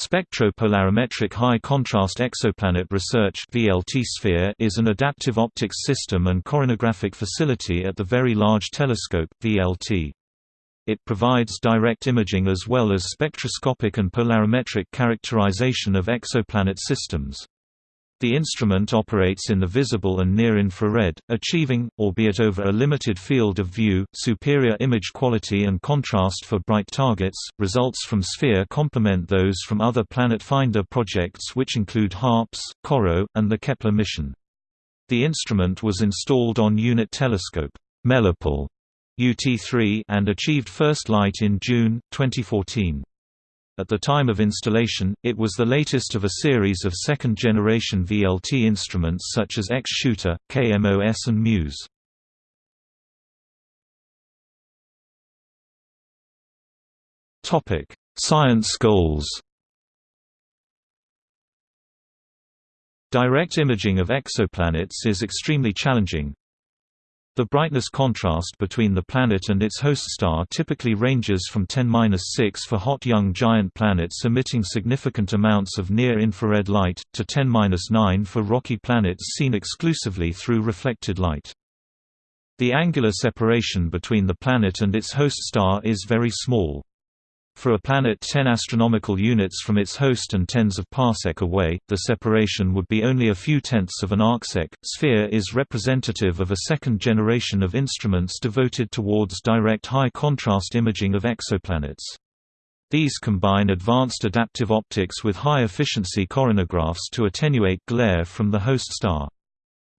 Spectropolarimetric High Contrast Exoplanet Research VLT Sphere is an adaptive optics system and coronagraphic facility at the Very Large Telescope VLT. It provides direct imaging as well as spectroscopic and polarimetric characterization of exoplanet systems. The instrument operates in the visible and near-infrared, achieving, albeit over a limited field of view, superior image quality and contrast for bright targets. Results from SPHERE complement those from other Planet Finder projects which include HARPS, CoRoT, and the Kepler mission. The instrument was installed on Unit Telescope Melipal UT3 and achieved first light in June 2014. At the time of installation, it was the latest of a series of second-generation VLT instruments such as X-Shooter, KMOS and MUSE. Science goals Direct imaging of exoplanets is extremely challenging, the brightness contrast between the planet and its host star typically ranges from 10-6 for hot young giant planets emitting significant amounts of near-infrared light, to 10-9 for rocky planets seen exclusively through reflected light. The angular separation between the planet and its host star is very small. For a planet 10 astronomical units from its host and tens of parsec away, the separation would be only a few tenths of an arcsec. Sphere is representative of a second generation of instruments devoted towards direct high-contrast imaging of exoplanets. These combine advanced adaptive optics with high-efficiency coronagraphs to attenuate glare from the host star.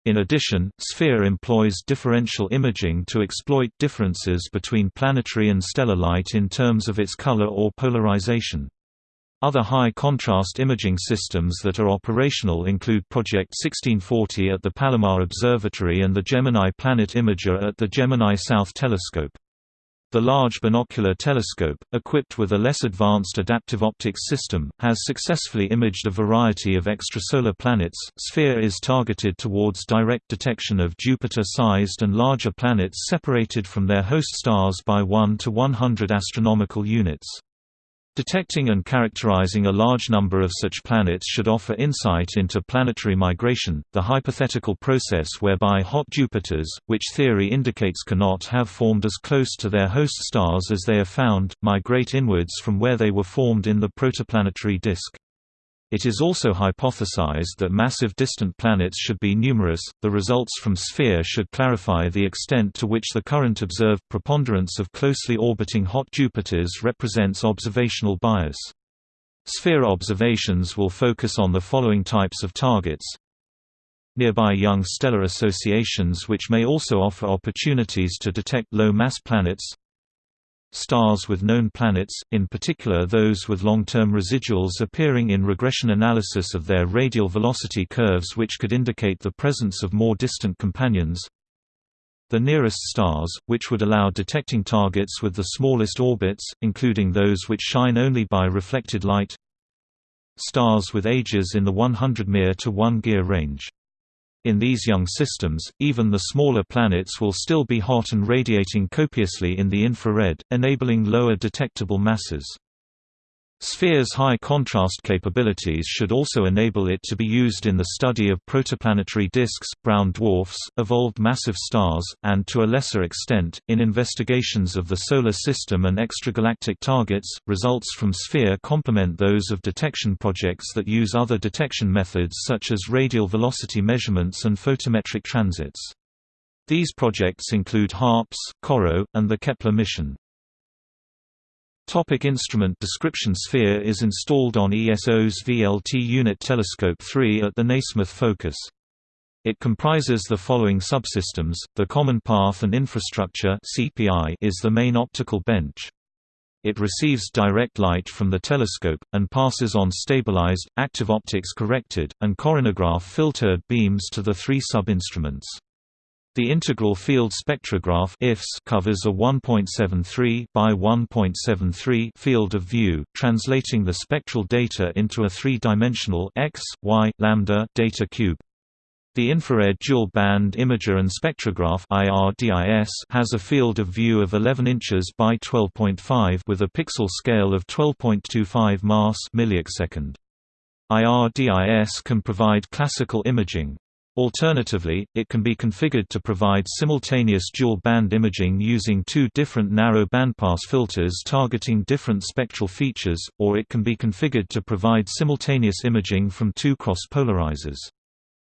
In addition, SPHERE employs differential imaging to exploit differences between planetary and stellar light in terms of its color or polarization. Other high-contrast imaging systems that are operational include Project 1640 at the Palomar Observatory and the Gemini Planet Imager at the Gemini South Telescope. The Large Binocular Telescope, equipped with a less advanced adaptive optics system, has successfully imaged a variety of extrasolar planets. Sphere is targeted towards direct detection of Jupiter-sized and larger planets separated from their host stars by 1 to 100 astronomical units. Detecting and characterizing a large number of such planets should offer insight into planetary migration, the hypothetical process whereby hot Jupiters, which theory indicates cannot have formed as close to their host stars as they are found, migrate inwards from where they were formed in the protoplanetary disk. It is also hypothesized that massive distant planets should be numerous. The results from SPHERE should clarify the extent to which the current observed preponderance of closely orbiting hot Jupiters represents observational bias. SPHERE observations will focus on the following types of targets. Nearby young stellar associations which may also offer opportunities to detect low-mass planets Stars with known planets, in particular those with long-term residuals appearing in regression analysis of their radial velocity curves which could indicate the presence of more distant companions. The nearest stars, which would allow detecting targets with the smallest orbits, including those which shine only by reflected light. Stars with ages in the 100 Myr to 1 Gyr range. In these young systems, even the smaller planets will still be hot and radiating copiously in the infrared, enabling lower detectable masses. Sphere's high contrast capabilities should also enable it to be used in the study of protoplanetary disks, brown dwarfs, evolved massive stars, and to a lesser extent, in investigations of the Solar System and extragalactic targets. Results from Sphere complement those of detection projects that use other detection methods such as radial velocity measurements and photometric transits. These projects include HARPS, CoRoT, and the Kepler mission. Topic instrument description Sphere is installed on ESO's VLT Unit Telescope 3 at the Nasmyth Focus. It comprises the following subsystems, the Common Path and Infrastructure is the main optical bench. It receives direct light from the telescope, and passes on stabilized, active optics corrected, and coronagraph filtered beams to the three sub-instruments. The integral field spectrograph IFS covers a 1.73 by 1.73 field of view, translating the spectral data into a three-dimensional x, y, lambda data cube. The Infrared Dual Band Imager and Spectrograph (IRDIS) has a field of view of 11 inches by 12.5 with a pixel scale of 12.25 mas millisecond. IRDIS can provide classical imaging. Alternatively, it can be configured to provide simultaneous dual-band imaging using two different narrow bandpass filters targeting different spectral features, or it can be configured to provide simultaneous imaging from two cross-polarizers.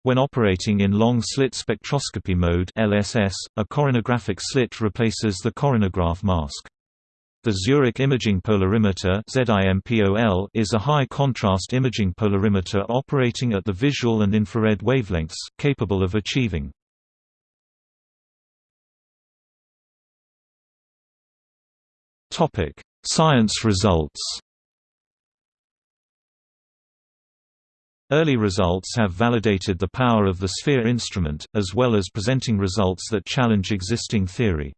When operating in long-slit spectroscopy mode LSS, a coronographic slit replaces the coronagraph mask. The Zurich Imaging Polarimeter is a high-contrast imaging polarimeter operating at the visual and infrared wavelengths, capable of achieving Science results Early results have validated the power of the SPHERE instrument, as well as presenting results that challenge existing theory.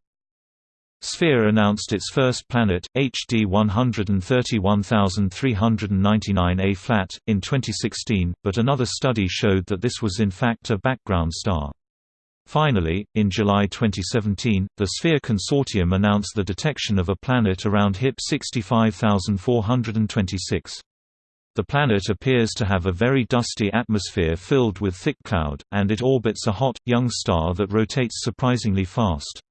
SPHERE announced its first planet, HD 131399 A-flat, in 2016, but another study showed that this was in fact a background star. Finally, in July 2017, the SPHERE Consortium announced the detection of a planet around HIP 65426. The planet appears to have a very dusty atmosphere filled with thick cloud, and it orbits a hot, young star that rotates surprisingly fast.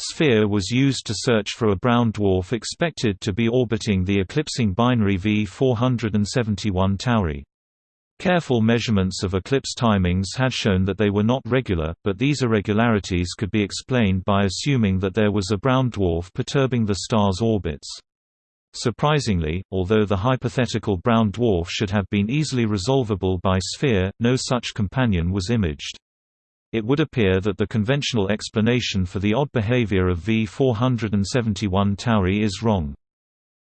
SPHERE was used to search for a brown dwarf expected to be orbiting the eclipsing binary V471 Tauri. Careful measurements of eclipse timings had shown that they were not regular, but these irregularities could be explained by assuming that there was a brown dwarf perturbing the star's orbits. Surprisingly, although the hypothetical brown dwarf should have been easily resolvable by SPHERE, no such companion was imaged. It would appear that the conventional explanation for the odd behavior of V471 Tauri is wrong.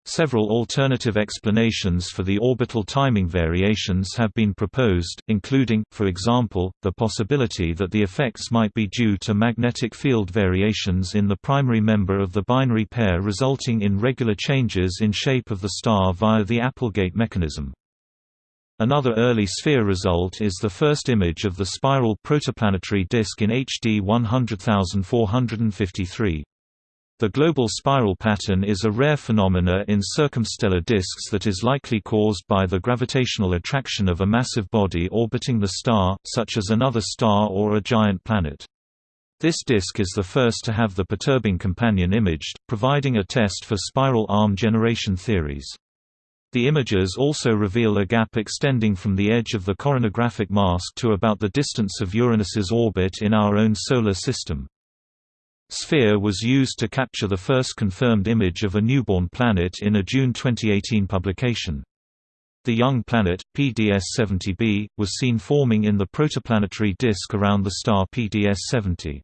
Several alternative explanations for the orbital timing variations have been proposed, including, for example, the possibility that the effects might be due to magnetic field variations in the primary member of the binary pair resulting in regular changes in shape of the star via the Applegate mechanism. Another early SPHERE result is the first image of the spiral protoplanetary disk in HD 100453. The global spiral pattern is a rare phenomena in circumstellar disks that is likely caused by the gravitational attraction of a massive body orbiting the star, such as another star or a giant planet. This disk is the first to have the perturbing companion imaged, providing a test for spiral arm generation theories. The images also reveal a gap extending from the edge of the coronographic mask to about the distance of Uranus's orbit in our own Solar System. SPHERE was used to capture the first confirmed image of a newborn planet in a June 2018 publication. The young planet, PDS-70b, was seen forming in the protoplanetary disk around the star PDS-70.